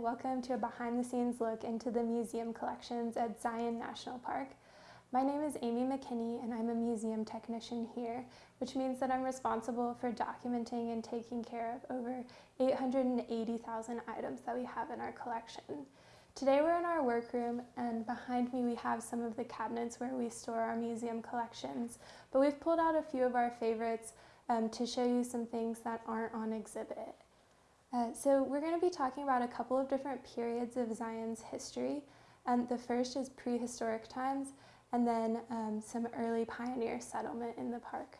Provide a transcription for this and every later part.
Welcome to a behind the scenes look into the museum collections at Zion National Park. My name is Amy McKinney and I'm a museum technician here, which means that I'm responsible for documenting and taking care of over 880,000 items that we have in our collection. Today we're in our workroom and behind me we have some of the cabinets where we store our museum collections, but we've pulled out a few of our favorites um, to show you some things that aren't on exhibit. Uh, so we're going to be talking about a couple of different periods of Zion's history. Um, the first is prehistoric times, and then um, some early pioneer settlement in the park.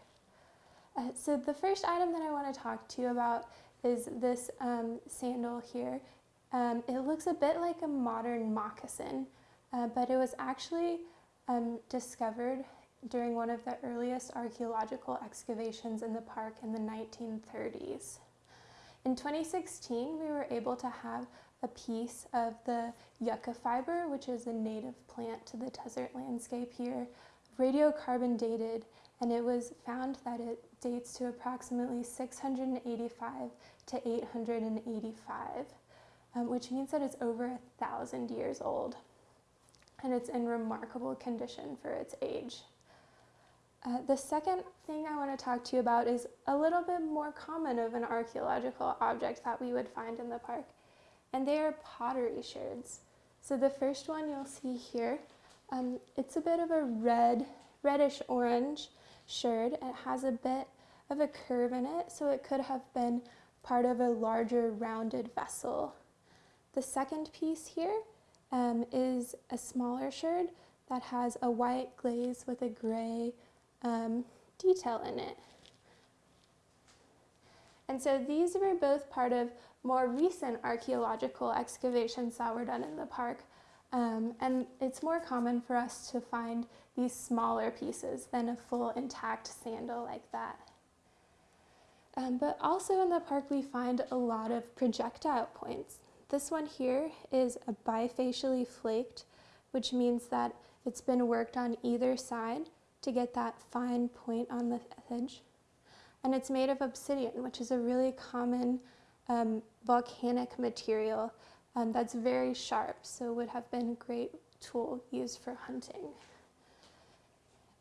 Uh, so the first item that I want to talk to you about is this um, sandal here. Um, it looks a bit like a modern moccasin, uh, but it was actually um, discovered during one of the earliest archaeological excavations in the park in the 1930s. In 2016, we were able to have a piece of the yucca fiber, which is a native plant to the desert landscape here, radiocarbon dated, and it was found that it dates to approximately 685 to 885, um, which means that it's over a thousand years old. And it's in remarkable condition for its age. Uh, the second thing I want to talk to you about is a little bit more common of an archaeological object that we would find in the park, and they are pottery sherds. So the first one you'll see here, um, it's a bit of a red, reddish orange sherd. It has a bit of a curve in it, so it could have been part of a larger rounded vessel. The second piece here um, is a smaller sherd that has a white glaze with a gray um, detail in it. And so these were both part of more recent archaeological excavations that were done in the park. Um, and it's more common for us to find these smaller pieces than a full intact sandal like that. Um, but also in the park we find a lot of projectile points. This one here is a bifacially flaked, which means that it's been worked on either side to get that fine point on the edge. And it's made of obsidian, which is a really common um, volcanic material um, that's very sharp, so would have been a great tool used for hunting.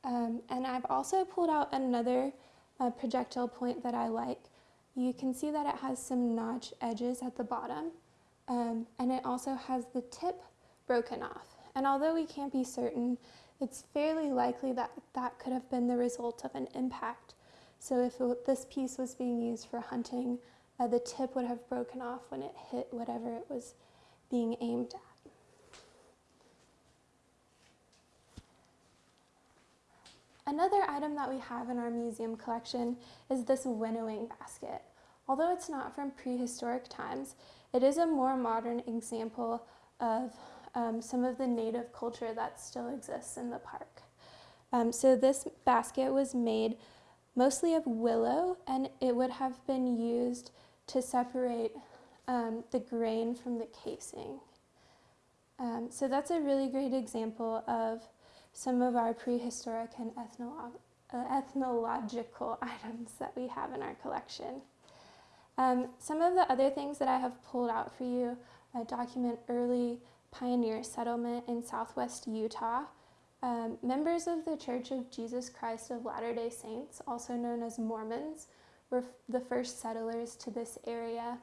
Um, and I've also pulled out another uh, projectile point that I like. You can see that it has some notch edges at the bottom, um, and it also has the tip broken off. And although we can't be certain it's fairly likely that that could have been the result of an impact. So if it, this piece was being used for hunting, uh, the tip would have broken off when it hit whatever it was being aimed at. Another item that we have in our museum collection is this winnowing basket. Although it's not from prehistoric times, it is a more modern example of um, some of the native culture that still exists in the park. Um, so this basket was made mostly of willow and it would have been used to separate um, the grain from the casing. Um, so that's a really great example of some of our prehistoric and uh, ethnological items that we have in our collection. Um, some of the other things that I have pulled out for you uh, document early pioneer settlement in southwest Utah. Um, members of the Church of Jesus Christ of Latter-day Saints, also known as Mormons, were the first settlers to this area.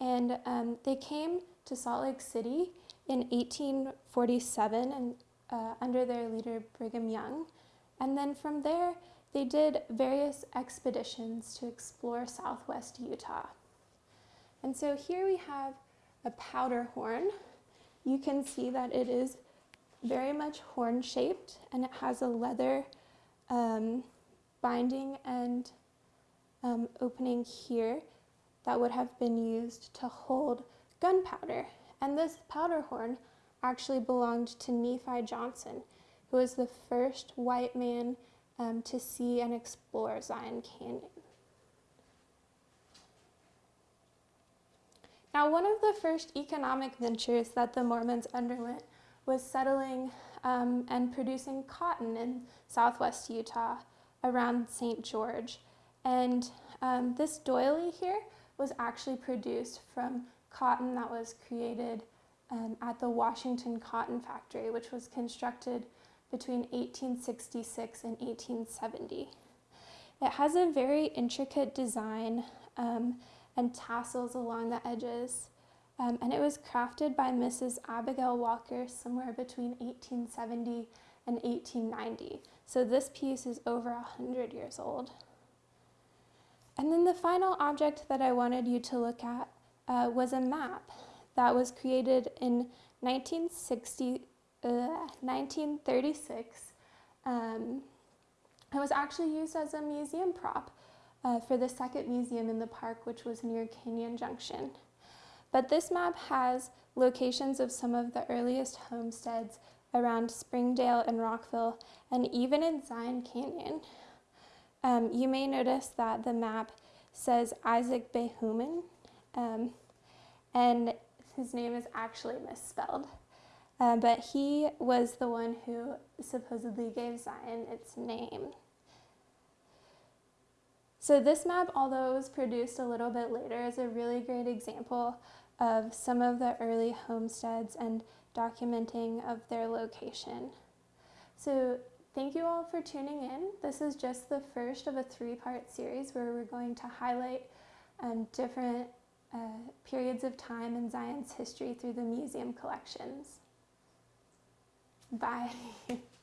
And um, they came to Salt Lake City in 1847 and uh, under their leader Brigham Young. And then from there, they did various expeditions to explore southwest Utah. And so here we have a powder horn, you can see that it is very much horn shaped and it has a leather um, binding and um, opening here that would have been used to hold gunpowder. And this powder horn actually belonged to Nephi Johnson, who was the first white man um, to see and explore Zion Canyon. Now, one of the first economic ventures that the Mormons underwent was settling um, and producing cotton in southwest Utah around St. George. And um, this doily here was actually produced from cotton that was created um, at the Washington Cotton Factory, which was constructed between 1866 and 1870. It has a very intricate design um, and tassels along the edges, um, and it was crafted by Mrs. Abigail Walker somewhere between 1870 and 1890. So this piece is over 100 years old. And then the final object that I wanted you to look at uh, was a map that was created in 1960, uh, 1936. Um, it was actually used as a museum prop uh, for the second museum in the park, which was near Canyon Junction. But this map has locations of some of the earliest homesteads around Springdale and Rockville, and even in Zion Canyon. Um, you may notice that the map says Isaac Behuman, um, and his name is actually misspelled. Uh, but he was the one who supposedly gave Zion its name. So this map, although it was produced a little bit later, is a really great example of some of the early homesteads and documenting of their location. So thank you all for tuning in. This is just the first of a three-part series where we're going to highlight um, different uh, periods of time in Zion's history through the museum collections. Bye.